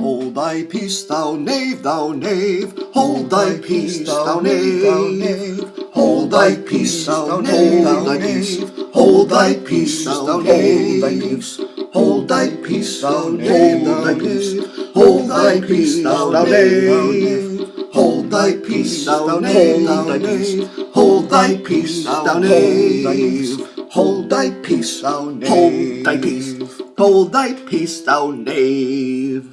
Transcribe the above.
Hold thy peace, thou knave, thou knave. Hold thy peace, thou knave. Hold thy peace, thou knave, thou knave. Hold thy peace, thou knave. Hold thy peace, thou knave, thou knave. Hold thy peace, thou knave. Hold thy peace, thou knave, thou knave. Hold thy peace, thou knave. Hold thy peace, thou knave. Hold thy peace. Hold thy peace, thou knave.